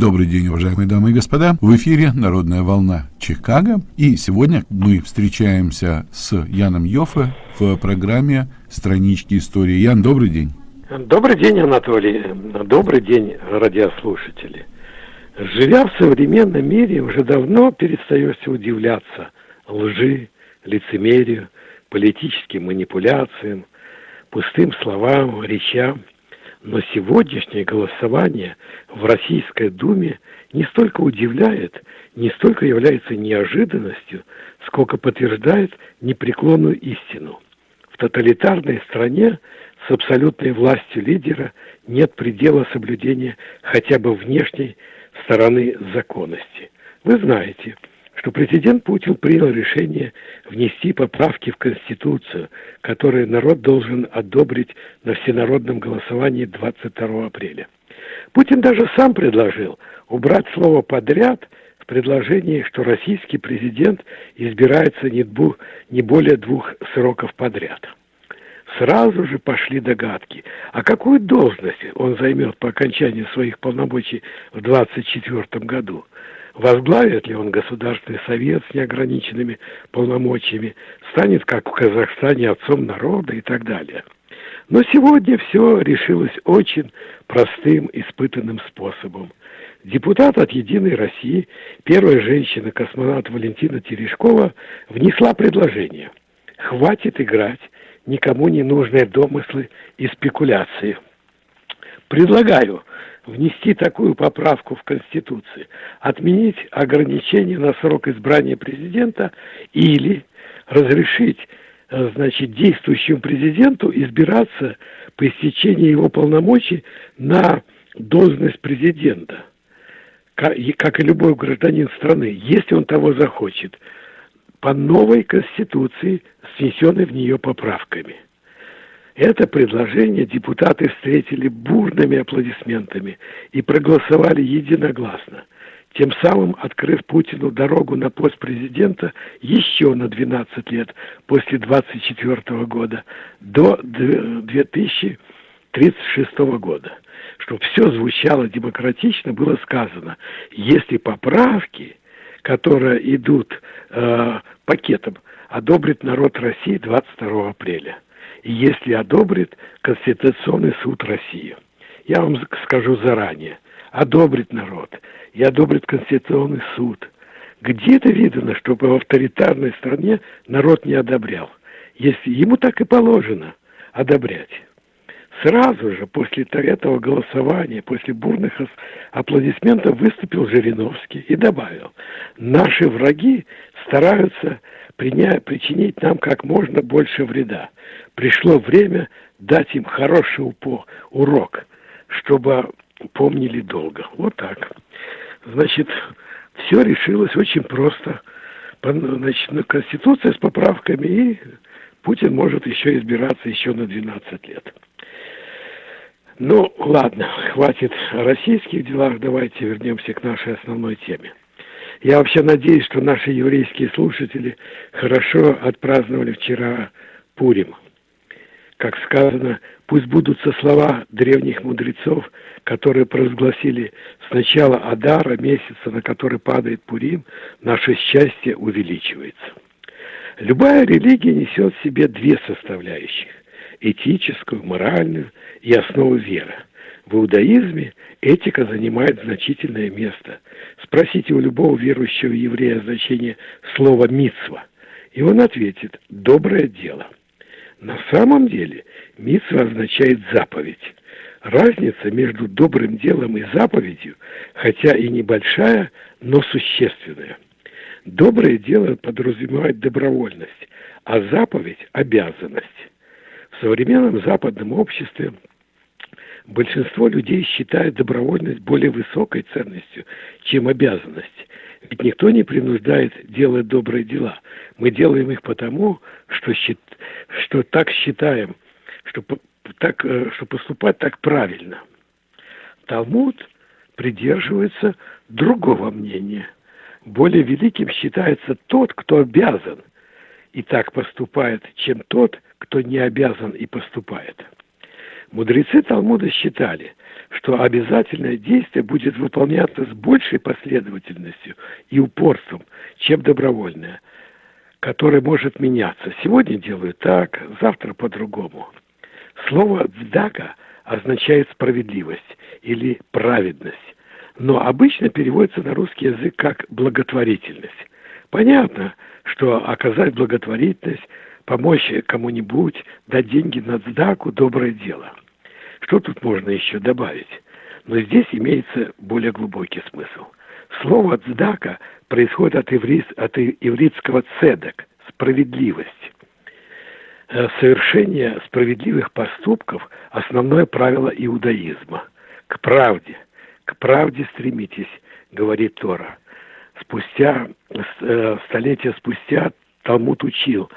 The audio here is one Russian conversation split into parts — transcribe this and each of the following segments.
Добрый день, уважаемые дамы и господа. В эфире «Народная волна Чикаго». И сегодня мы встречаемся с Яном Йоффе в программе «Странички истории». Ян, добрый день. Добрый день, Анатолий. Добрый день, радиослушатели. Живя в современном мире, уже давно перестаешься удивляться лжи, лицемерию, политическим манипуляциям, пустым словам, речам – но сегодняшнее голосование в Российской Думе не столько удивляет, не столько является неожиданностью, сколько подтверждает непреклонную истину. В тоталитарной стране с абсолютной властью лидера нет предела соблюдения хотя бы внешней стороны законности. Вы знаете – что президент Путин принял решение внести поправки в Конституцию, которые народ должен одобрить на всенародном голосовании 22 апреля. Путин даже сам предложил убрать слово «подряд» в предложении, что российский президент избирается не, двух, не более двух сроков подряд. Сразу же пошли догадки, а какую должность он займет по окончании своих полномочий в 2024 году – возглавит ли он Государственный совет с неограниченными полномочиями, станет, как в Казахстане, отцом народа и так далее. Но сегодня все решилось очень простым, испытанным способом. Депутат от «Единой России», первая женщина-космонавт Валентина Терешкова, внесла предложение. Хватит играть никому не нужные домыслы и спекуляции. Предлагаю внести такую поправку в Конституцию, отменить ограничение на срок избрания президента или разрешить э, значит, действующему президенту избираться по истечении его полномочий на должность президента, как и любой гражданин страны, если он того захочет, по новой Конституции, с внесенной в нее поправками – это предложение депутаты встретили бурными аплодисментами и проголосовали единогласно, тем самым открыв Путину дорогу на пост президента еще на 12 лет после 24 года до 2036 года. Чтобы все звучало демократично, было сказано, если поправки, которые идут э, пакетом, одобрит народ России 22 апреля – если одобрит Конституционный суд России. Я вам скажу заранее, одобрит народ и одобрит Конституционный суд. Где это видно, чтобы в авторитарной стране народ не одобрял? Если ему так и положено одобрять. Сразу же после этого голосования, после бурных аплодисментов выступил Жириновский и добавил, наши враги стараются причинить нам как можно больше вреда. Пришло время дать им хороший урок, чтобы помнили долго. Вот так. Значит, все решилось очень просто. Значит, Конституция с поправками, и Путин может еще избираться еще на 12 лет. Ну, ладно, хватит о российских делах, давайте вернемся к нашей основной теме. Я вообще надеюсь, что наши еврейские слушатели хорошо отпраздновали вчера Пурим. Как сказано, пусть будутся слова древних мудрецов, которые провозгласили с начала Адара, месяца, на который падает Пурим, наше счастье увеличивается. Любая религия несет в себе две составляющих – этическую, моральную и основу веры – в иудаизме этика занимает значительное место. Спросите у любого верующего еврея значение слова «митсва», и он ответит «доброе дело». На самом деле митсва означает заповедь. Разница между добрым делом и заповедью, хотя и небольшая, но существенная. Доброе дело подразумевает добровольность, а заповедь – обязанность. В современном западном обществе большинство людей считает добровольность более высокой ценностью, чем обязанность. Ведь никто не принуждает делать добрые дела. Мы делаем их потому, что, что так считаем, что, так, э, что поступать так правильно. Талмуд придерживается другого мнения. Более великим считается тот, кто обязан и так поступает, чем тот, кто не обязан и поступает. Мудрецы Талмуда считали, что обязательное действие будет выполняться с большей последовательностью и упорством, чем добровольное, которое может меняться. Сегодня делаю так, завтра по-другому. Слово «цдака» означает справедливость или праведность, но обычно переводится на русский язык как благотворительность. Понятно, что оказать благотворительность, помочь кому-нибудь, дать деньги на цдаку – доброе дело. Что тут можно еще добавить? Но здесь имеется более глубокий смысл. Слово «цдака» происходит от, иврит, от ивритского «цедек» – справедливость. Э, совершение справедливых поступков – основное правило иудаизма. К правде, к правде стремитесь, говорит Тора. Спустя, э, столетия спустя Талмуд учил,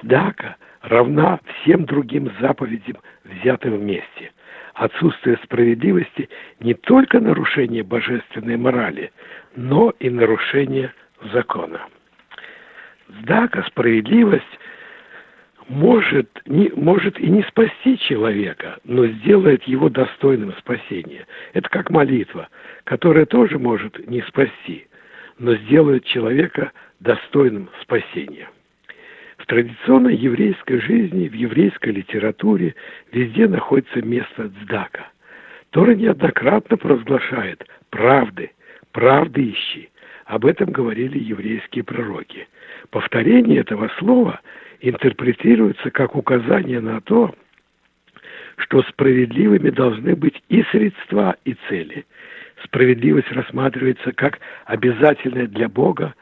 цдака равна всем другим заповедям, взятым вместе. Отсутствие справедливости не только нарушение божественной морали, но и нарушение закона. Цдака, справедливость – может, не, может и не спасти человека, но сделает его достойным спасения. Это как молитва, которая тоже может не спасти, но сделает человека достойным спасения. Традиционной еврейской жизни, в еврейской литературе везде находится место цдака. Тора неоднократно провозглашает «правды, правды ищи». Об этом говорили еврейские пророки. Повторение этого слова – интерпретируется как указание на то, что справедливыми должны быть и средства, и цели. Справедливость рассматривается как обязательная для Бога,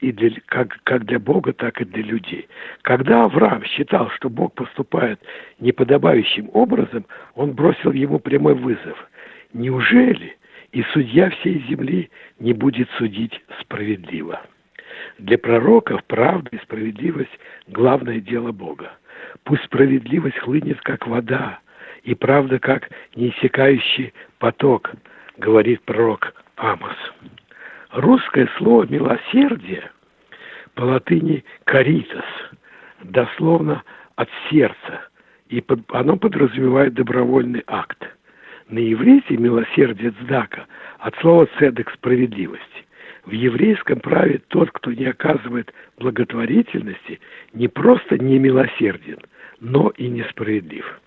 и для, как, как для Бога, так и для людей. Когда Авраам считал, что Бог поступает неподобающим образом, он бросил ему прямой вызов. Неужели и судья всей земли не будет судить справедливо? Для пророков правда и справедливость – главное дело Бога. Пусть справедливость хлынет, как вода, и правда, как неиссякающий поток, говорит пророк Амос. Русское слово «милосердие» по латыни «каритас», дословно «от сердца», и оно подразумевает добровольный акт. На иврите милосердие цдака от слова цедек – справедливость. В еврейском праве тот, кто не оказывает благотворительности, не просто не милосерден, но и несправедлив.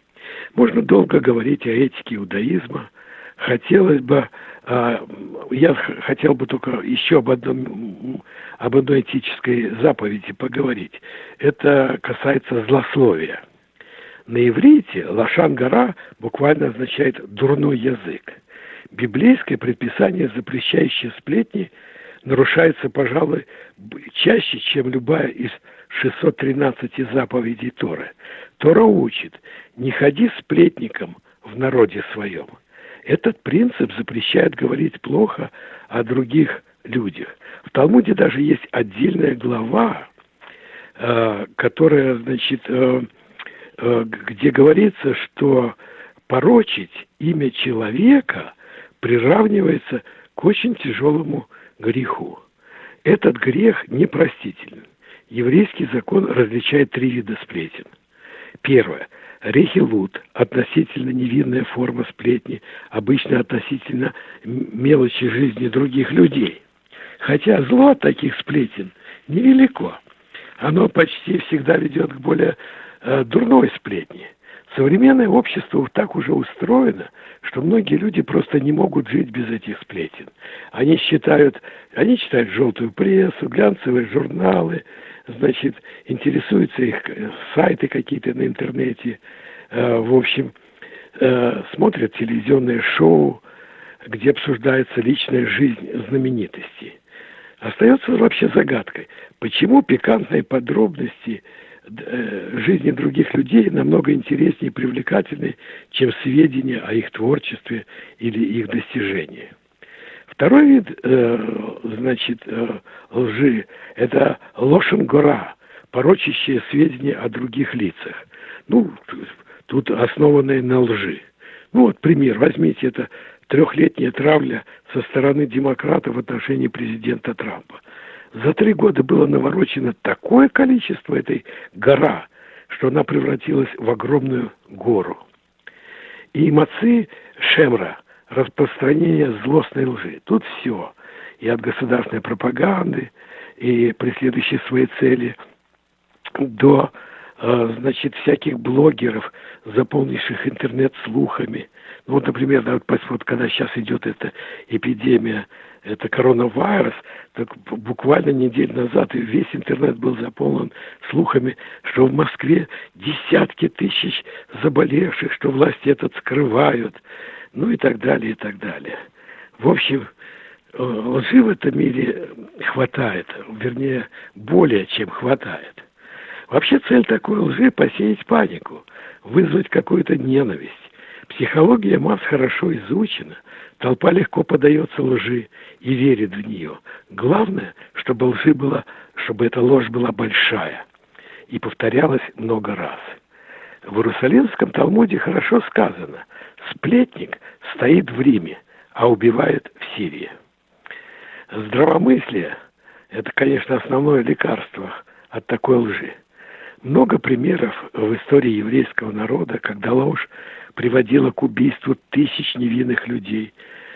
Можно долго говорить о этике иудаизма. Хотелось бы, а, я хотел бы только еще об, одном, об одной этической заповеди поговорить. Это касается злословия. На иврите лашан-гора буквально означает «дурной язык». Библейское предписание, запрещающее сплетни, нарушается, пожалуй, чаще, чем любая из 613 заповедей Торы. Тора учит, не ходи сплетником в народе своем. Этот принцип запрещает говорить плохо о других людях. В Талмуде даже есть отдельная глава, э, которая, значит, э, э, где говорится, что порочить имя человека приравнивается к очень тяжелому греху. Этот грех непростителен. Еврейский закон различает три вида сплетен. Первое. Рехилут – относительно невинная форма сплетни, обычно относительно мелочи жизни других людей. Хотя зло от таких сплетен невелико. Оно почти всегда ведет к более э, дурной сплетни – Современное общество так уже устроено, что многие люди просто не могут жить без этих сплетен. Они считают, они читают желтую прессу, глянцевые журналы, значит, интересуются их э, сайты какие-то на интернете, э, в общем, э, смотрят телевизионные шоу, где обсуждается личная жизнь знаменитостей. Остается вообще загадкой, почему пикантные подробности – жизни других людей намного интереснее и привлекательнее, чем сведения о их творчестве или их достижении. Второй вид, э, значит, э, лжи – это лошен-гора, порочащие сведения о других лицах. Ну, тут основанные на лжи. Ну вот пример, возьмите это трехлетняя травля со стороны демократов в отношении президента Трампа. За три года было наворочено такое количество этой гора, что она превратилась в огромную гору. И Мацы Шемра – распространение злостной лжи. Тут все. И от государственной пропаганды, и преследующей свои цели, до э, значит, всяких блогеров, заполнивших интернет слухами. Ну, вот, например, да, вот, вот когда сейчас идет эта эпидемия это коронавирус, так буквально неделю назад весь интернет был заполнен слухами, что в Москве десятки тысяч заболевших, что власти этот скрывают, ну и так далее, и так далее. В общем, э, лжи в этом мире хватает, вернее, более чем хватает. Вообще цель такой лжи – посеять панику, вызвать какую-то ненависть. Психология масс хорошо изучена – Толпа легко подается лжи и верит в нее. Главное, чтобы лжи была, чтобы эта ложь была большая и повторялась много раз. В Иерусалимском Талмуде хорошо сказано «Сплетник стоит в Риме, а убивает в Сирии». Здравомыслие – это, конечно, основное лекарство от такой лжи. Много примеров в истории еврейского народа, когда ложь приводила к убийству тысяч невинных людей.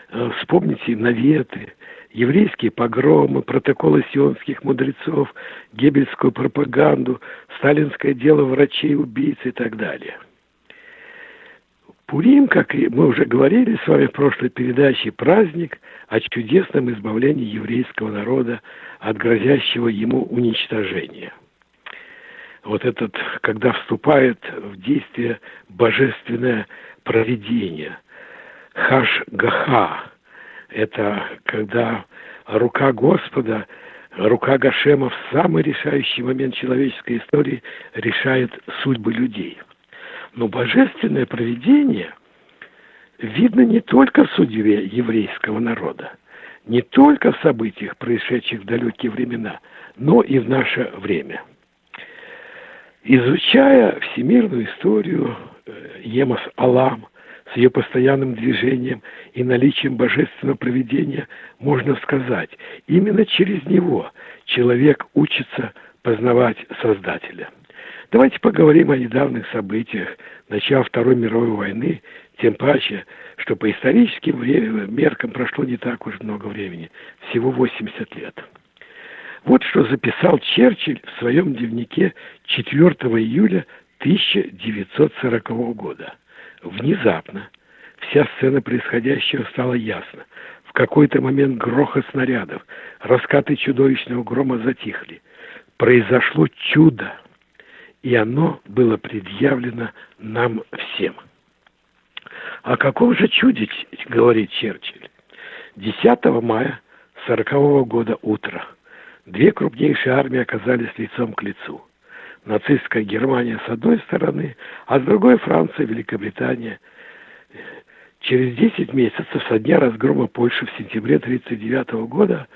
Э, вспомните наветы, еврейские погромы, протоколы сионских мудрецов, гебельскую пропаганду, сталинское дело врачей, убийц и так далее. Пурим, как мы уже говорили с вами в прошлой передаче, праздник о чудесном избавлении еврейского народа от грозящего ему уничтожения – вот этот, когда вступает в действие божественное провидение. Хаш-Гаха – это когда рука Господа, рука Гашема в самый решающий момент человеческой истории решает судьбы людей. Но божественное провидение видно не только в судьбе еврейского народа, не только в событиях, происшедших в далекие времена, но и в наше время – Изучая всемирную историю э, Емас Алам с ее постоянным движением и наличием божественного проведения, можно сказать, именно через него человек учится познавать Создателя. Давайте поговорим о недавних событиях начала Второй мировой войны, тем паче, что по историческим меркам прошло не так уж много времени, всего 80 лет. Вот что записал Черчилль в своем дневнике 4 июля 1940 года. Внезапно вся сцена происходящего стала ясна. В какой-то момент грохот снарядов, раскаты чудовищного грома затихли. Произошло чудо, и оно было предъявлено нам всем. О каком же чуде говорит Черчилль? 10 мая 40 года утро – Две крупнейшие армии оказались лицом к лицу. Нацистская Германия с одной стороны, а с другой Франция, Великобритания. Через 10 месяцев со дня разгрома Польши в сентябре 1939 года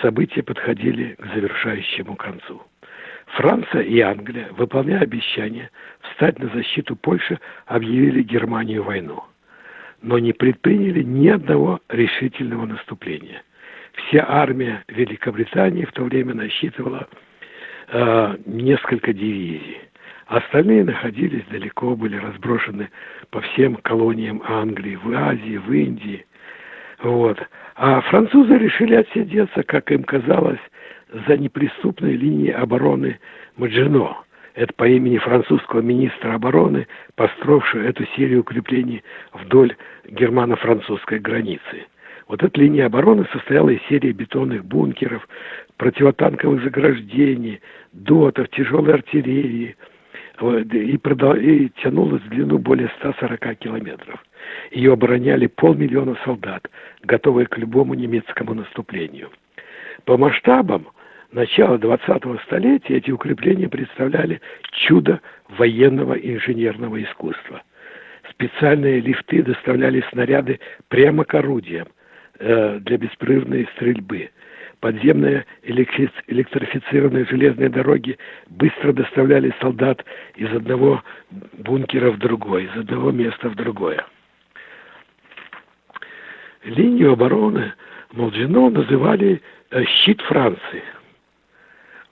события подходили к завершающему концу. Франция и Англия, выполняя обещание встать на защиту Польши, объявили Германию войну, но не предприняли ни одного решительного наступления – Вся армия Великобритании в то время насчитывала э, несколько дивизий. Остальные находились далеко, были разброшены по всем колониям Англии, в Азии, в Индии. Вот. А французы решили отсидеться, как им казалось, за неприступной линией обороны Маджино. Это по имени французского министра обороны, построившего эту серию укреплений вдоль германо-французской границы. Вот эта линия обороны состояла из серии бетонных бункеров, противотанковых заграждений, дотов, тяжелой артиллерии и, продал, и тянулась в длину более 140 километров. Ее обороняли полмиллиона солдат, готовые к любому немецкому наступлению. По масштабам начала 20-го столетия эти укрепления представляли чудо военного инженерного искусства. Специальные лифты доставляли снаряды прямо к орудиям – Э, для беспрерывной стрельбы. Подземные электрифицированные железные дороги быстро доставляли солдат из одного бункера в другой, из одного места в другое. Линию обороны Молджино называли э, «щит Франции».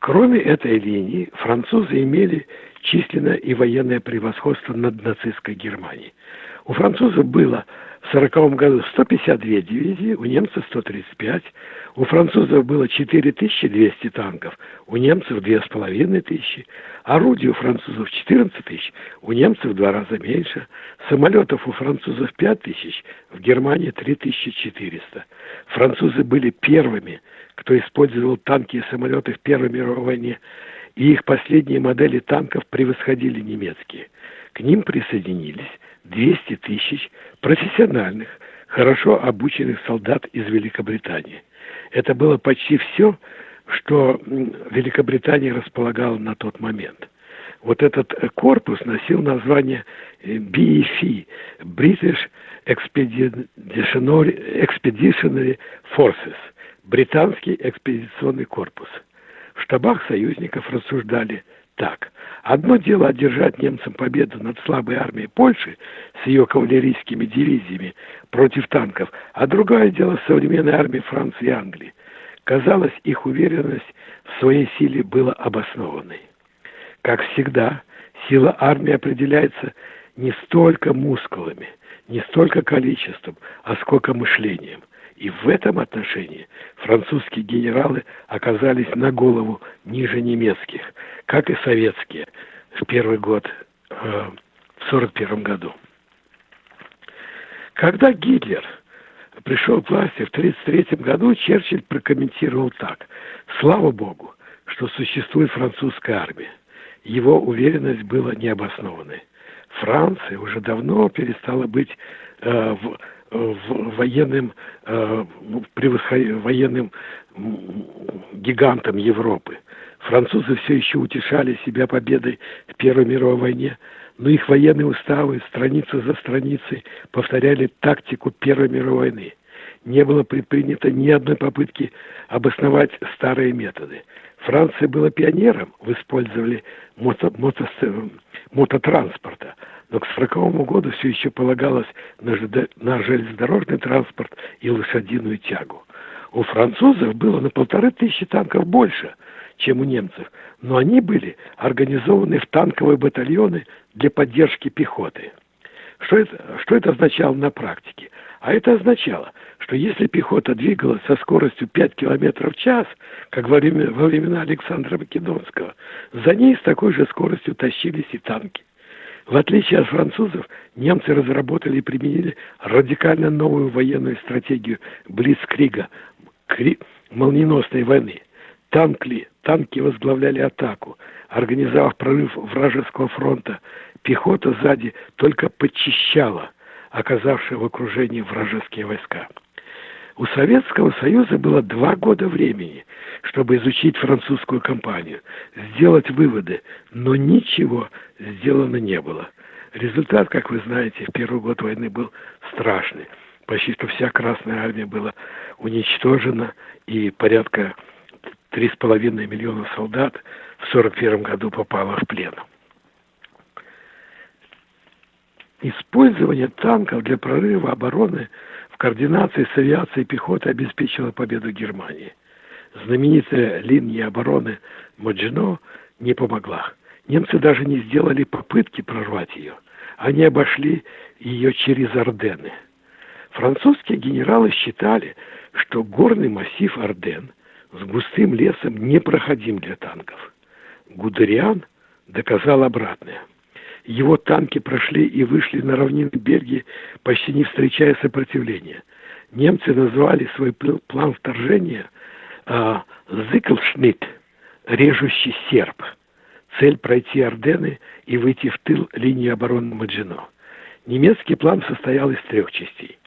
Кроме этой линии, французы имели численное и военное превосходство над нацистской Германией. У французов было в 1940 году 152 дивизии, у немцев 135. У французов было 4200 танков, у немцев 2500. Орудий у французов 14 тысяч, у немцев в два раза меньше. Самолетов у французов 5 тысяч, в Германии 3400. Французы были первыми, кто использовал танки и самолеты в Первой мировой войне, и их последние модели танков превосходили немецкие. К ним присоединились 200 тысяч профессиональных, хорошо обученных солдат из Великобритании. Это было почти все, что Великобритания располагала на тот момент. Вот этот корпус носил название BEF – British Expeditionary Forces – британский экспедиционный корпус. В штабах союзников рассуждали так. Одно дело одержать немцам победу над слабой армией Польши с ее кавалерийскими дивизиями против танков, а другое дело современной армии Франции и Англии. Казалось, их уверенность в своей силе была обоснованной. Как всегда, сила армии определяется не столько мускулами, не столько количеством, а сколько мышлением. И в этом отношении французские генералы оказались на голову ниже немецких, как и советские в первый год, э, в 1941 году. Когда Гитлер пришел к власти в 1933 году, Черчилль прокомментировал так. «Слава Богу, что существует французская армия. Его уверенность была необоснованной. Франция уже давно перестала быть э, в военным, э, ну, военным гигантом Европы. Французы все еще утешали себя победой в Первой мировой войне, но их военные уставы страница за страницей повторяли тактику Первой мировой войны. Не было предпринято ни одной попытки обосновать старые методы. Франция была пионером в использовании мото, мото, мототранспорта, но к 1940 году все еще полагалось на, на железнодорожный транспорт и лошадиную тягу. У французов было на полторы тысячи танков больше, чем у немцев, но они были организованы в танковые батальоны для поддержки пехоты. Что это, что это означало на практике? А это означало, что если пехота двигалась со скоростью 5 км в час, как во, время, во времена Александра Македонского, за ней с такой же скоростью тащились и танки. В отличие от французов, немцы разработали и применили радикально новую военную стратегию Блицкрига, кри... молниеносной войны. Танкли, танки возглавляли атаку, организовав прорыв вражеского фронта. Пехота сзади только подчищала оказавшие в окружении вражеские войска. У Советского Союза было два года времени, чтобы изучить французскую кампанию, сделать выводы, но ничего сделано не было. Результат, как вы знаете, в первый год войны был страшный. Почти что вся Красная Армия была уничтожена, и порядка 3,5 миллиона солдат в 1941 году попало в плен. Использование танков для прорыва обороны – координации с авиацией пехоты обеспечила победу Германии. Знаменитая линия обороны Маджино не помогла. Немцы даже не сделали попытки прорвать ее. Они обошли ее через Ордены. Французские генералы считали, что горный массив Орден с густым лесом непроходим для танков. Гудериан доказал обратное. Его танки прошли и вышли на равнины Бельгии, почти не встречая сопротивления. Немцы назвали свой план вторжения а, «Зиклшнит» – «режущий серп». Цель – пройти Ордены и выйти в тыл линии обороны Маджино. Немецкий план состоял из трех частей.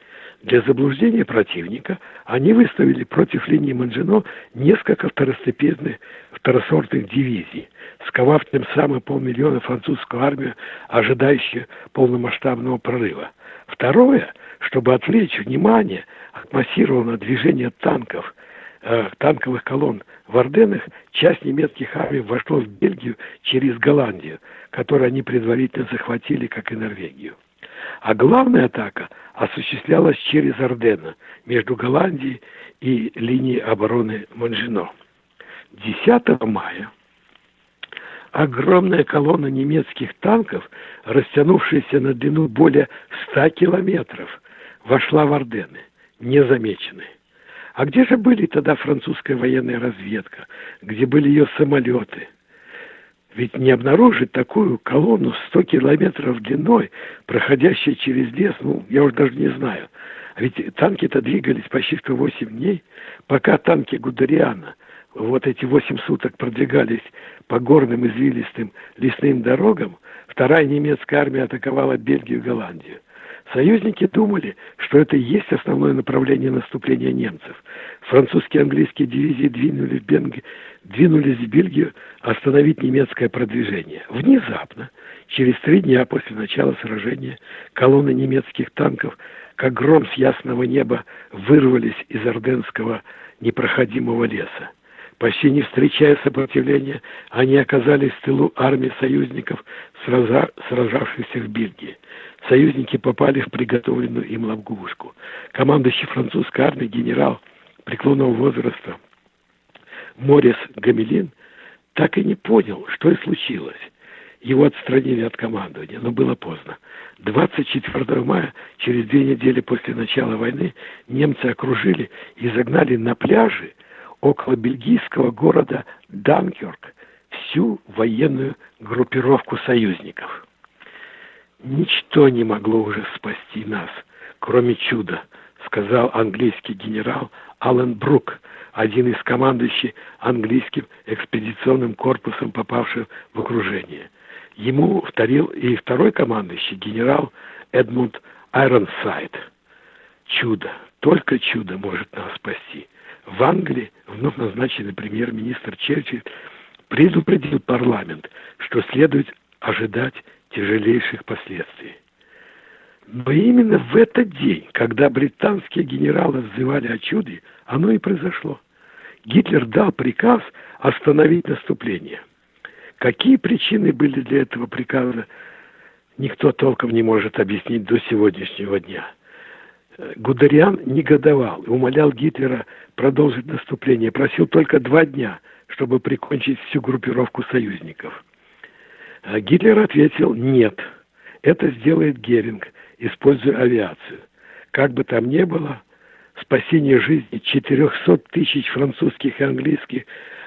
Для заблуждения противника они выставили против линии Манжино несколько второстепенных второсортных дивизий, сковав тем самым полмиллиона французскую армию, ожидающую полномасштабного прорыва. Второе, чтобы отвлечь внимание от массированного движения танков, э, танковых колонн в Орденах, часть немецких армий вошла в Бельгию через Голландию, которую они предварительно захватили, как и Норвегию. А главная атака осуществлялась через Ордена между Голландией и линией обороны Монжино. 10 мая огромная колонна немецких танков, растянувшаяся на длину более 100 километров, вошла в Ордены, незамеченной. А где же были тогда французская военная разведка? Где были ее самолеты? Ведь не обнаружить такую колонну 100 километров длиной, проходящую через лес, ну, я уже даже не знаю. А ведь танки-то двигались почти что 8 дней, пока танки Гудериана вот эти 8 суток продвигались по горным извилистым лесным дорогам, вторая немецкая армия атаковала Бельгию и Голландию. Союзники думали, что это и есть основное направление наступления немцев. Французские и английские дивизии двинули в Бенг... двинулись в Бельгию остановить немецкое продвижение. Внезапно, через три дня после начала сражения, колонны немецких танков, как гром с ясного неба, вырвались из Орденского непроходимого леса. Почти не встречая сопротивления, они оказались в тылу армии союзников, сражавшихся в Бельгии. Союзники попали в приготовленную им ловушку. Командующий французской армией генерал преклонного возраста Морис Гамелин так и не понял, что и случилось. Его отстранили от командования, но было поздно. 24 мая, через две недели после начала войны, немцы окружили и загнали на пляжи около бельгийского города Данкерк всю военную группировку союзников. Ничто не могло уже спасти нас, кроме чуда, сказал английский генерал Аллен Брук, один из командующих английским экспедиционным корпусом, попавших в окружение. Ему вторил и второй командующий генерал Эдмунд Айронсайд. Чудо, только чудо может нас спасти. В Англии вновь назначенный премьер-министр Черчилль предупредил парламент, что следует ожидать тяжелейших последствий. Но именно в этот день, когда британские генералы взывали о чуде, оно и произошло. Гитлер дал приказ остановить наступление. Какие причины были для этого приказа, никто толком не может объяснить до сегодняшнего дня. Гудериан негодовал умолял Гитлера продолжить наступление, просил только два дня, чтобы прикончить всю группировку союзников. А Гитлер ответил «нет». Это сделает Геринг, используя авиацию. Как бы там ни было, спасение жизни 400 тысяч французских и английских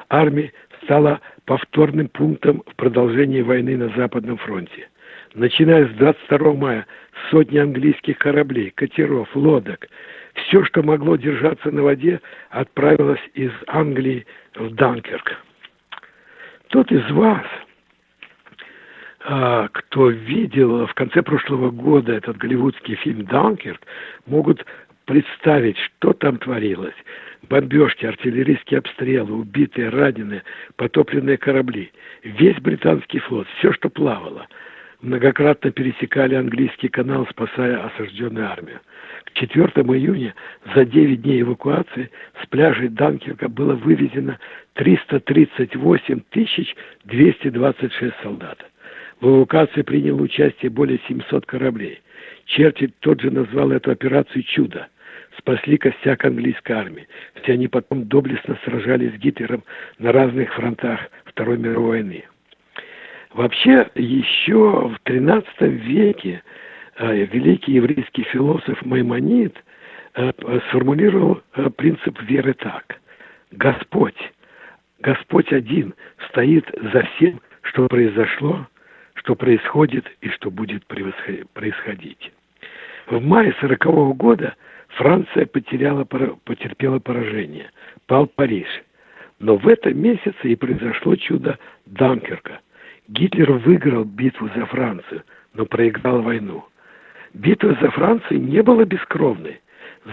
армий стало повторным пунктом в продолжении войны на Западном фронте. Начиная с 22 мая сотни английских кораблей, катеров, лодок, все, что могло держаться на воде, отправилось из Англии в Данкерк. Тот из вас, кто видел в конце прошлого года этот голливудский фильм «Данкерк», могут представить, что там творилось. Бомбежки, артиллерийские обстрелы, убитые, раненые, потопленные корабли. Весь британский флот, все, что плавало – многократно пересекали английский канал, спасая осажденную армию. К 4 июня за 9 дней эвакуации с пляжей Данкерка было вывезено 338 226 солдат. В эвакуации приняло участие более 700 кораблей. Черчилль тот же назвал эту операцию «Чудо». Спасли костяк английской армии. Все они потом доблестно сражались с Гитлером на разных фронтах Второй мировой войны. Вообще, еще в XIII веке э, великий еврейский философ Маймонид э, сформулировал э, принцип веры так. Господь, Господь один стоит за всем, что произошло, что происходит и что будет происходить. В мае сорокового года Франция потеряла, потерпела поражение, пал Париж. Но в этом месяце и произошло чудо Данкерка – Гитлер выиграл битву за Францию, но проиграл войну. Битва за Францию не была бескровной.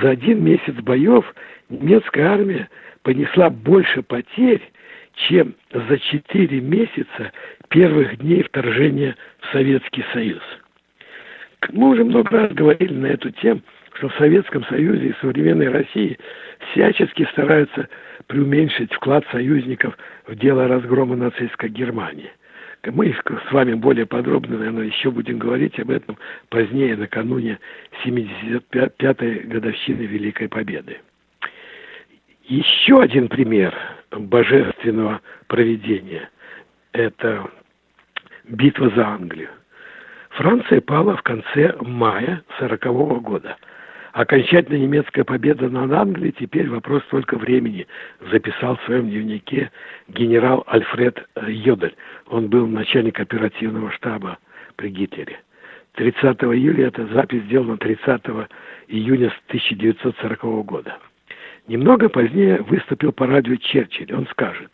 За один месяц боев немецкая армия понесла больше потерь, чем за четыре месяца первых дней вторжения в Советский Союз. Мы уже много раз говорили на эту тему, что в Советском Союзе и современной России всячески стараются преуменьшить вклад союзников в дело разгрома нацистской Германии – мы с вами более подробно, наверное, еще будем говорить об этом позднее, накануне 75-й годовщины Великой Победы. Еще один пример божественного проведения – это битва за Англию. Франция пала в конце мая 1940 года. Окончательная немецкая победа над Англией теперь вопрос только времени, записал в своем дневнике генерал Альфред Йодель. Он был начальник оперативного штаба при Гитлере. 30 июля эта запись сделана 30 июня 1940 года. Немного позднее выступил по радио Черчилль. Он скажет,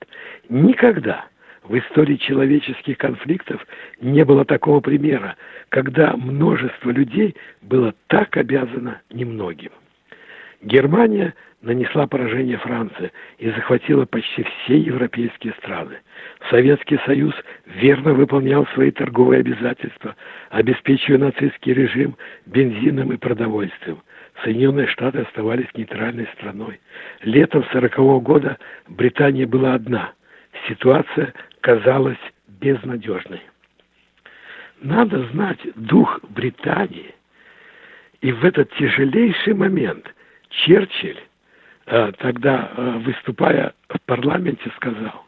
никогда в истории человеческих конфликтов не было такого примера, когда множество людей было так обязано немногим. Германия нанесла поражение Франции и захватила почти все европейские страны. Советский Союз верно выполнял свои торговые обязательства, обеспечивая нацистский режим бензином и продовольствием. Соединенные Штаты оставались нейтральной страной. Летом 1940 года Британия была одна. Ситуация казалась безнадежной. Надо знать дух Британии. И в этот тяжелейший момент Черчилль, э, тогда э, выступая в парламенте, сказал,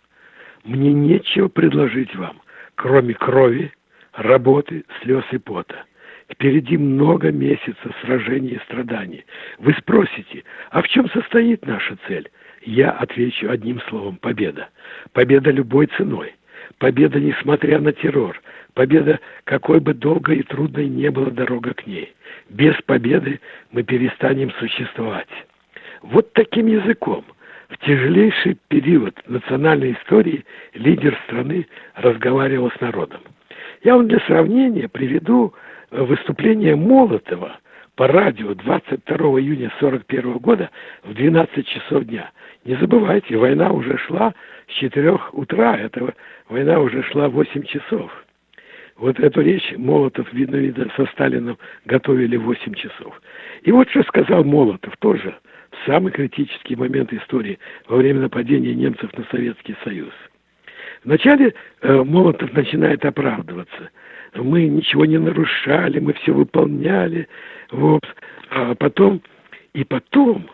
«Мне нечего предложить вам, кроме крови, работы, слез и пота. Впереди много месяцев сражений и страданий. Вы спросите, а в чем состоит наша цель? Я отвечу одним словом – победа. Победа любой ценой. Победа, несмотря на террор. Победа, какой бы долгой и трудной не была дорога к ней. Без победы мы перестанем существовать. Вот таким языком в тяжелейший период национальной истории лидер страны разговаривал с народом. Я вам для сравнения приведу выступление Молотова по радио 22 июня 1941 года в 12 часов дня. Не забывайте, война уже шла с 4 утра, эта война уже шла 8 часов. Вот эту речь Молотов, видно, видно, со Сталином готовили 8 часов. И вот что сказал Молотов тоже в самый критический момент истории во время нападения немцев на Советский Союз. Вначале э, Молотов начинает оправдываться. Мы ничего не нарушали, мы все выполняли. Вот. А потом, и потом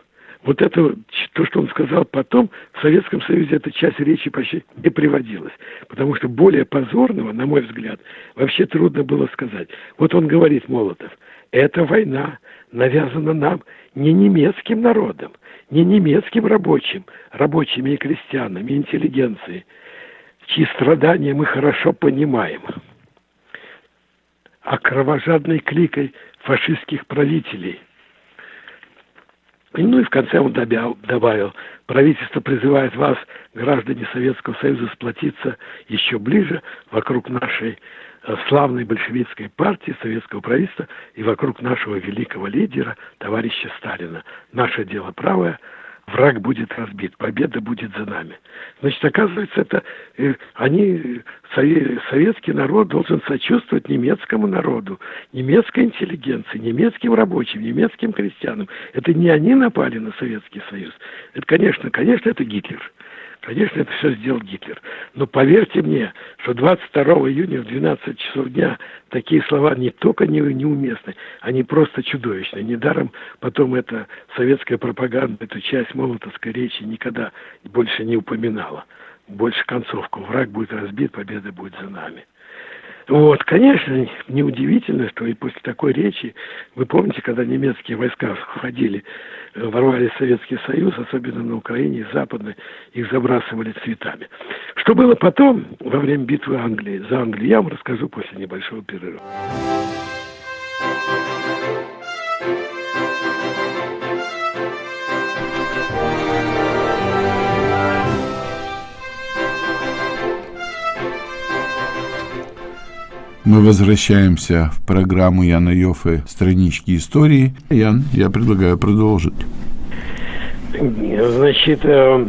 вот это, то, что он сказал потом, в Советском Союзе эта часть речи почти не приводилась. Потому что более позорного, на мой взгляд, вообще трудно было сказать. Вот он говорит, Молотов, эта война навязана нам не немецким народом, не немецким рабочим, рабочими и крестьянами, интеллигенцией, чьи страдания мы хорошо понимаем, а кровожадной кликой фашистских правителей – ну и в конце он добавил, правительство призывает вас, граждане Советского Союза, сплотиться еще ближе вокруг нашей э, славной большевистской партии, советского правительства и вокруг нашего великого лидера, товарища Сталина. Наше дело правое – враг будет разбит, победа будет за нами. Значит, оказывается, это э, они, советский народ должен сочувствовать немецкому народу, немецкой интеллигенции, немецким рабочим, немецким крестьянам. Это не они напали на Советский Союз. Это, конечно, конечно, это Гитлер. Конечно, это все сделал Гитлер. Но поверьте мне, что 22 июня в 12 часов дня такие слова не только не, неуместны, они просто чудовищны. Недаром потом эта советская пропаганда, эту часть молотовской речи никогда больше не упоминала. Больше концовку. Враг будет разбит, победа будет за нами. Вот, конечно, неудивительно, что и после такой речи, вы помните, когда немецкие войска входили, э, ворвались в Советский Союз, особенно на Украине и Западной, их забрасывали цветами. Что было потом, во время битвы Англии, за Англию, я вам расскажу после небольшого перерыва. Мы возвращаемся в программу Яна Йоффе «Странички истории». Ян, я предлагаю продолжить. Значит, э,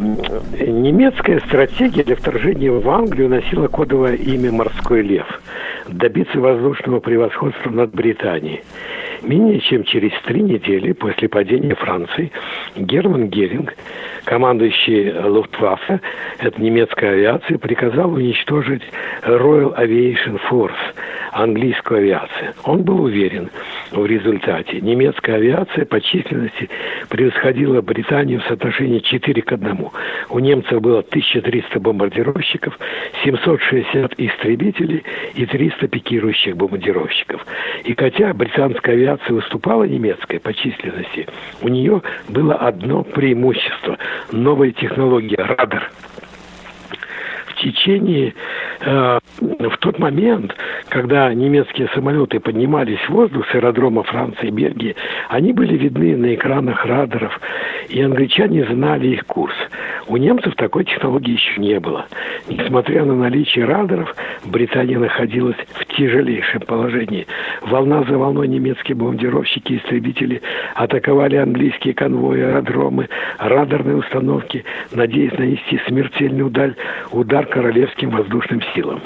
немецкая стратегия для вторжения в Англию носила кодовое имя «Морской лев» – добиться воздушного превосходства над Британией. Менее чем через три недели после падения Франции Герман Геринг, командующий Луфтваффе, это немецкая авиация, приказал уничтожить Royal Aviation Force, английскую авиацию. Он был уверен, в результате. Немецкая авиация по численности превосходила Британию в соотношении 4 к 1. У немцев было 1300 бомбардировщиков, 760 истребителей и 300 пикирующих бомбардировщиков. И хотя британская авиация выступала немецкой по численности, у нее было одно преимущество – новая технология – радар – течение, э, в тот момент, когда немецкие самолеты поднимались в воздух с аэродрома Франции и Бельгии, они были видны на экранах радаров, и англичане знали их курс. У немцев такой технологии еще не было. Несмотря на наличие радаров, Британия находилась в тяжелейшем положении. Волна за волной немецкие бомбардировщики и истребители атаковали английские конвои, аэродромы, радарные установки, надеясь нанести смертельный удар, удар королевским воздушным силам.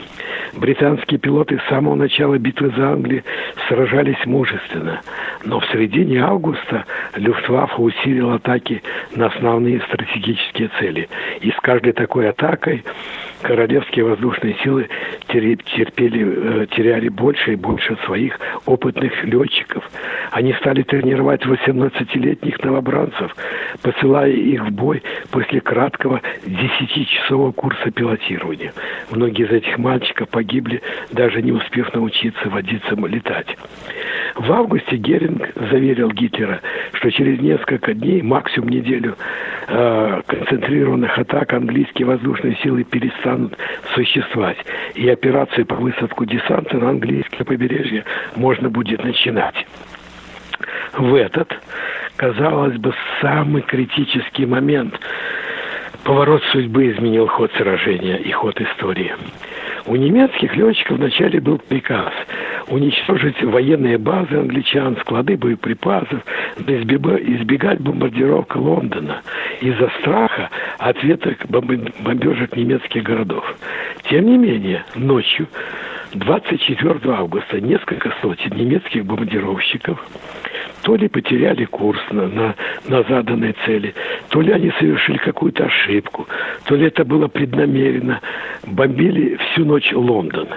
Британские пилоты с самого начала битвы за Англию сражались мужественно, но в середине августа Люфтваффе усилил атаки на основные стратегические цели. И с каждой такой атакой королевские воздушные силы терпели, э, теряли больше и больше своих опытных летчиков. Они стали тренировать 18-летних новобранцев, посылая их в бой после краткого 10-часового курса пилотирования. Многие из этих мальчиков погибли, даже не успев научиться водиться летать. В августе Геринг заверил Гитлера, что через несколько дней, максимум неделю, э, концентрированных атак английские воздушные силы перестанут существовать. И операцию по высадку десанта на английское побережье можно будет начинать. В этот, казалось бы, самый критический момент поворот судьбы изменил ход сражения и ход истории. У немецких летчиков вначале был приказ уничтожить военные базы англичан, склады боеприпасов, избегать бомбардировок Лондона из-за страха ответок бомбежек немецких городов. Тем не менее, ночью 24 августа несколько сотен немецких бомбардировщиков то ли потеряли курс на, на, на заданной цели, то ли они совершили какую-то ошибку, то ли это было преднамеренно. Бомбили всю ночь Лондон,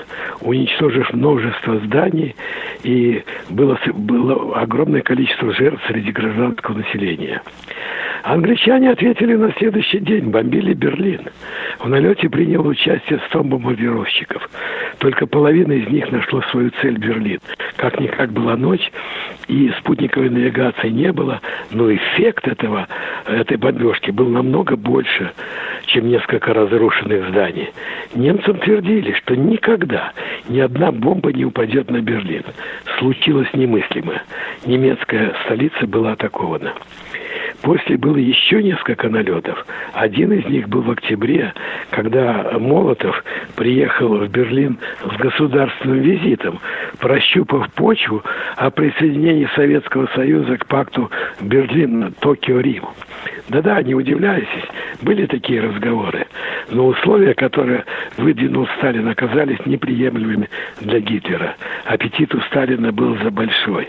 уничтожив множество зданий, и было, было огромное количество жертв среди гражданского населения. Англичане ответили на следующий день, бомбили Берлин. В налете приняло участие 100 бомбардировщиков. Только половина из них нашло свою цель Берлин. Как-никак была ночь, и спутниковой навигации не было, но эффект этого, этой бомбежки был намного больше, чем несколько разрушенных зданий. Немцам твердили, что никогда ни одна бомба не упадет на Берлин. Случилось немыслимое. Немецкая столица была атакована. После было еще несколько налетов. Один из них был в октябре, когда Молотов приехал в Берлин с государственным визитом, прощупав почву о присоединении Советского Союза к пакту Берлин-Токио-Рим. Да-да, не удивляйтесь, были такие разговоры. Но условия, которые выдвинул Сталин, оказались неприемлемыми для Гитлера. Аппетит у Сталина был за большой.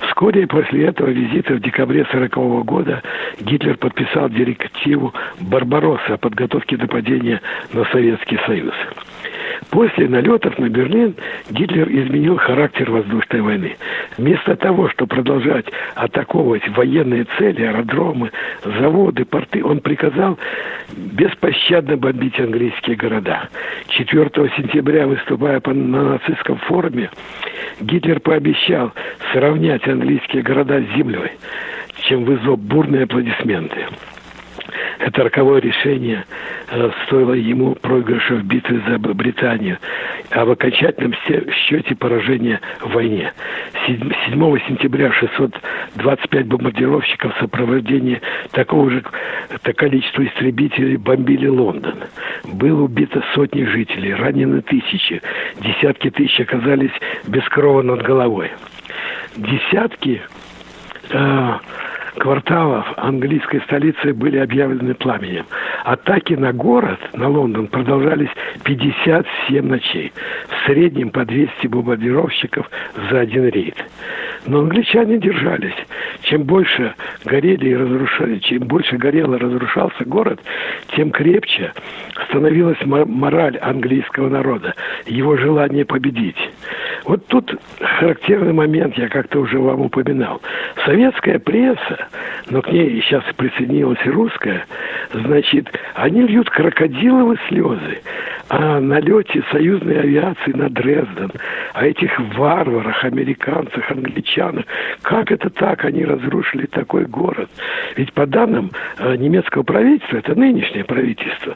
Вскоре после этого визита в декабре 1940 года Гитлер подписал директиву Барбаросса о подготовке нападения на Советский Союз. После налетов на Берлин Гитлер изменил характер воздушной войны. Вместо того, чтобы продолжать атаковывать военные цели, аэродромы, заводы, порты, он приказал беспощадно бомбить английские города. 4 сентября, выступая на нацистском форуме, Гитлер пообещал сравнять английские города с землей, чем вызвал бурные аплодисменты. Это роковое решение э, стоило ему проигрыша в битве за Британию, а в окончательном счете поражения в войне. 7 сентября 625 бомбардировщиков в сопровождении такого же количества истребителей бомбили Лондон. Было убито сотни жителей, ранены тысячи, десятки тысяч оказались без крова над головой. Десятки э, кварталов английской столицы были объявлены пламенем. Атаки на город, на Лондон, продолжались 57 ночей. В среднем по 200 бомбардировщиков за один рейд. Но англичане держались. Чем больше горели и разрушали, чем больше горел и разрушался город, тем крепче становилась мораль английского народа, его желание победить. Вот тут характерный момент, я как-то уже вам упоминал. Советская пресса, но к ней сейчас присоединилась русская, значит, они льют крокодиловые слезы о налете союзной авиации на Дрезден, о этих варварах, американцах, англичанах. Как это так? Они разрушили такой город. Ведь по данным э, немецкого правительства, это нынешнее правительство,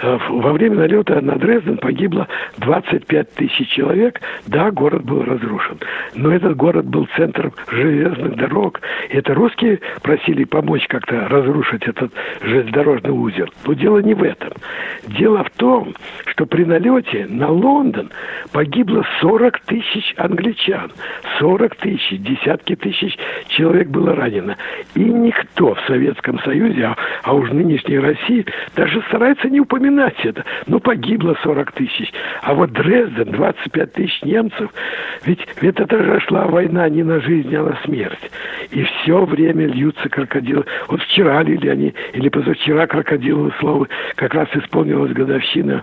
э, во время налета на Дрезден погибло 25 тысяч человек. Да, город был разрушен. Но этот город был центром железных дорог. И это русские просили помочь как-то разрушить этот железнодорожный узел. Но дело не в этом. Дело в том, что при налете на Лондон погибло 40 тысяч англичан. 40 тысяч, десятки тысяч человек было ранено. И никто в Советском Союзе, а, а уж нынешней России, даже старается не упоминать это. Но погибло 40 тысяч. А вот Дрезден, 25 тысяч немцев. Ведь, ведь это же шла война не на жизнь, а на смерть. И все время льются крокодилы. Вот вчера лили они, или позавчера крокодиловые слова. Как раз исполнилась годовщина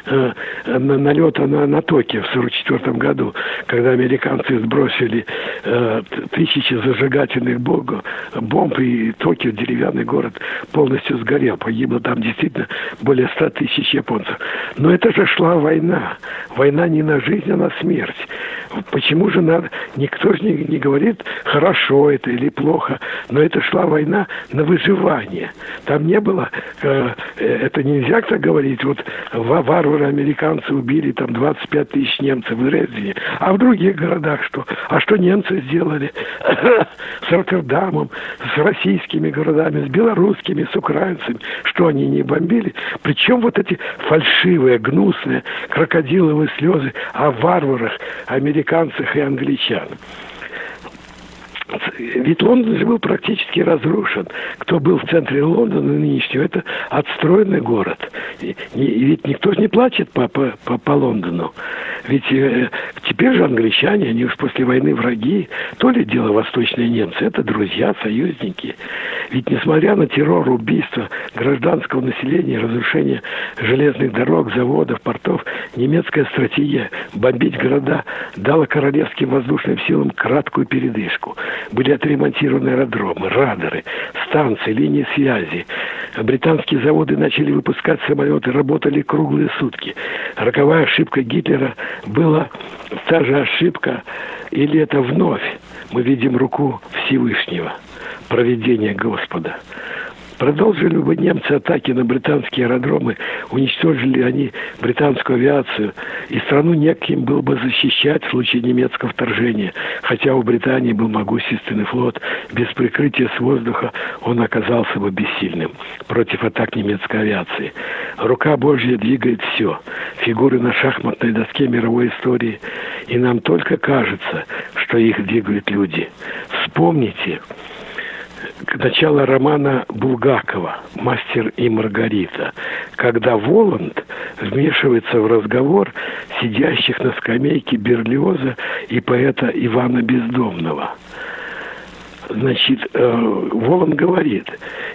э, налета на, на Токио в 1944 году, когда американцы сбросили э, тысячи зажигательных бомб, и Токио, деревянный город, полностью сгорел. Погибло там действительно более 100 тысяч японцев. Но это же шла война. Война не на жизнь, а на смерть. Почему же надо... Никто же не, не говорит, хорошо это или плохо, но это шла война на выживание. Там не было... Э, это нельзя так говорить. Вот варвары американцы убили там 25 тысяч немцев в Дрездене. А в других городах что? А что немцы сделали? с Роттердамом, с российскими городами, с белорусскими, с украинцами. Что они не бомбили? Причем вот эти фальшивые, гнусные крокодиловые слезы о варварах, американцах и англичанах. Ведь Лондон же был практически разрушен. Кто был в центре Лондона нынешнего, это отстроенный город. И, и ведь никто не плачет по, по, по, по Лондону. Ведь э, теперь же англичане, они уж после войны враги. То ли дело восточные немцы, это друзья, союзники. Ведь несмотря на террор, убийства гражданского населения, разрушение железных дорог, заводов, портов, немецкая стратегия бомбить города дала королевским воздушным силам краткую передышку. Были отремонтированы аэродромы, радары, станции, линии связи. Британские заводы начали выпускать самолеты, работали круглые сутки. Роковая ошибка Гитлера была та же ошибка, или это вновь мы видим руку Всевышнего, проведение Господа. Продолжили бы немцы атаки на британские аэродромы, уничтожили они британскую авиацию, и страну неким было бы защищать в случае немецкого вторжения. Хотя у Британии был могущественный флот, без прикрытия с воздуха он оказался бы бессильным против атак немецкой авиации. Рука Божья двигает все. Фигуры на шахматной доске мировой истории. И нам только кажется, что их двигают люди. Вспомните, начало романа Булгакова «Мастер и Маргарита», когда Воланд вмешивается в разговор сидящих на скамейке Берлиоза и поэта Ивана Бездомного. Значит, э, Воланд говорит,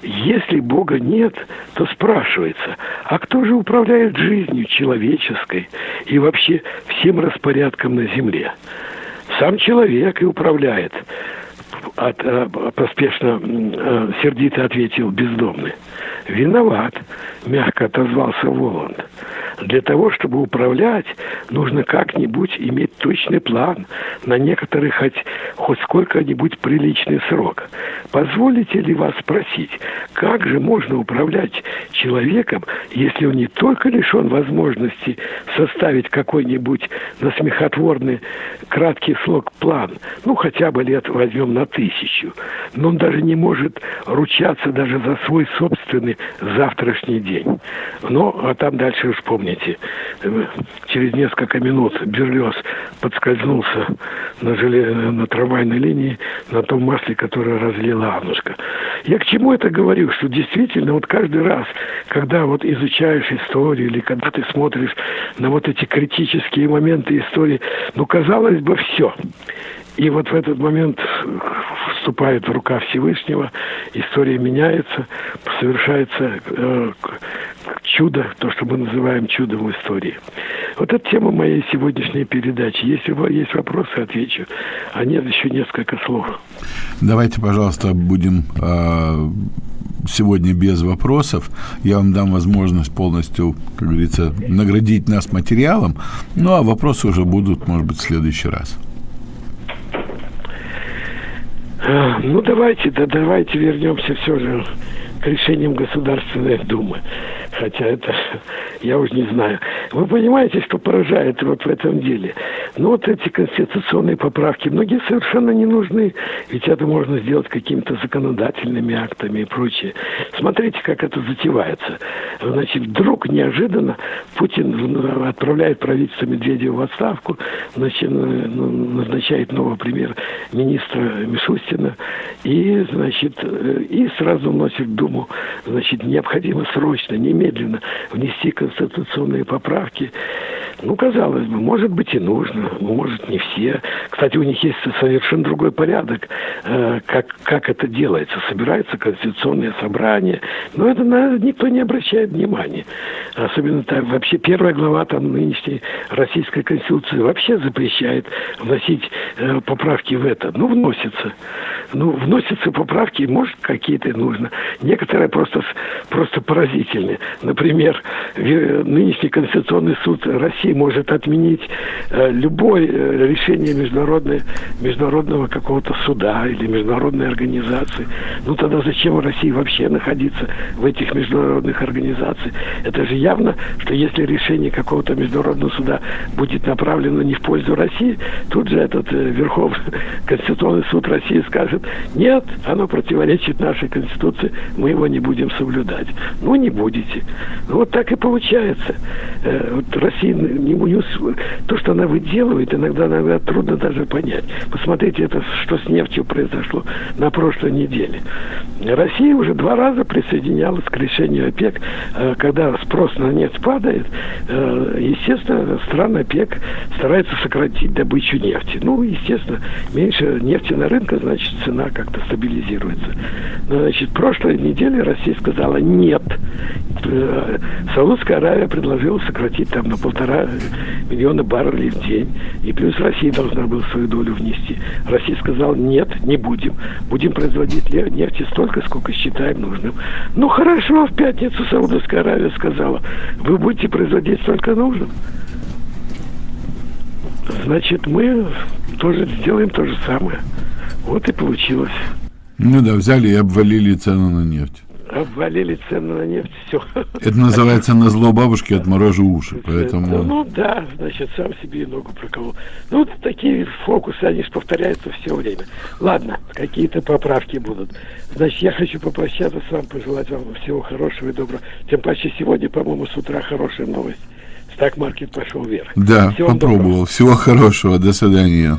если Бога нет, то спрашивается, а кто же управляет жизнью человеческой и вообще всем распорядком на земле? Сам человек и управляет от, э, поспешно э, сердито ответил бездомный. Виноват, мягко отозвался Воланд. Для того, чтобы управлять, нужно как-нибудь иметь точный план на некоторый хоть, хоть сколько-нибудь приличный срок. Позволите ли вас спросить, как же можно управлять человеком, если он не только лишен возможности составить какой-нибудь насмехотворный краткий слог план, ну хотя бы лет возьмем на тысячу, но он даже не может ручаться даже за свой собственный завтрашний день. Ну, а там дальше уж помните, через несколько минут Берлиоз подскользнулся на, желе... на трамвайной линии на том масле, которое разлила Аннушка. Я к чему это говорю? Что действительно вот каждый раз, когда вот изучаешь историю или когда ты смотришь на вот эти критические моменты истории, ну, казалось бы, все. И вот в этот момент вступает в рука Всевышнего, история меняется, совершается э, чудо, то, что мы называем чудом в истории. Вот это тема моей сегодняшней передачи. Если есть вопросы, отвечу. А нет, еще несколько слов. Давайте, пожалуйста, будем э, сегодня без вопросов. Я вам дам возможность полностью, как говорится, наградить нас материалом. Ну, а вопросы уже будут, может быть, в следующий раз. Ну, давайте, да давайте вернемся все же к решениям Государственной Думы хотя это я уже не знаю. Вы понимаете, что поражает вот в этом деле? Ну, вот эти конституционные поправки, многие совершенно не нужны, ведь это можно сделать какими-то законодательными актами и прочее. Смотрите, как это затевается. Значит, вдруг неожиданно Путин отправляет правительство Медведева в отставку, значит, назначает нового премьер-министра Мишустина и, значит, и сразу вносит в Думу, значит, необходимо срочно, немедленно внести конституционные поправки. Ну, казалось бы, может быть и нужно, может не все. Кстати, у них есть совершенно другой порядок, э, как, как это делается. Собирается конституционное собрание, но это на, никто не обращает внимания. Особенно так, вообще первая глава там нынешней российской конституции вообще запрещает вносить э, поправки в это. Ну, вносится. Ну, вносятся поправки, может, какие-то нужно. Некоторые просто, просто поразительные. Например, нынешний Конституционный суд России может отменить э, любое э, решение международной, международного какого-то суда или международной организации. Ну тогда зачем России вообще находиться в этих международных организациях? Это же явно, что если решение какого-то международного суда будет направлено не в пользу России, тут же этот э, Верховный Конституционный суд России скажет, нет, оно противоречит нашей Конституции, мы его не будем соблюдать. Ну, не будете. Вот так и получается. Э, вот Россия, не, то, что она выделывает, иногда, иногда трудно даже понять. Посмотрите, это что с нефтью произошло на прошлой неделе. Россия уже два раза присоединялась к решению ОПЕК, э, когда спрос на нефть падает, э, естественно, страны ОПЕК стараются сократить добычу нефти. Ну, естественно, меньше нефти на рынке, значит, цена как-то стабилизируется. Но, значит, прошлой неделе Россия сказала нет. Саудовская Аравия предложила сократить там на полтора миллиона баррелей в день. И плюс Россия должна была свою долю внести. Россия сказала, нет, не будем. Будем производить нефти столько, сколько считаем нужным. Ну, хорошо, в пятницу Саудовская Аравия сказала, вы будете производить столько нужным. Значит, мы тоже сделаем то же самое. Вот и получилось. Ну да, взяли и обвалили цену на нефть обвалили цены на нефть, все. Это называется на зло бабушки отморожу уши, поэтому... Ну да, значит, сам себе и ногу проколол. Ну, вот такие фокусы, они же повторяются все время. Ладно, какие-то поправки будут. Значит, я хочу попрощаться с вами, пожелать вам всего хорошего и доброго. Тем паче сегодня, по-моему, с утра хорошая новость. Стак-маркет пошел вверх. Да, Всего попробовал. Доброго. Всего хорошего. До свидания.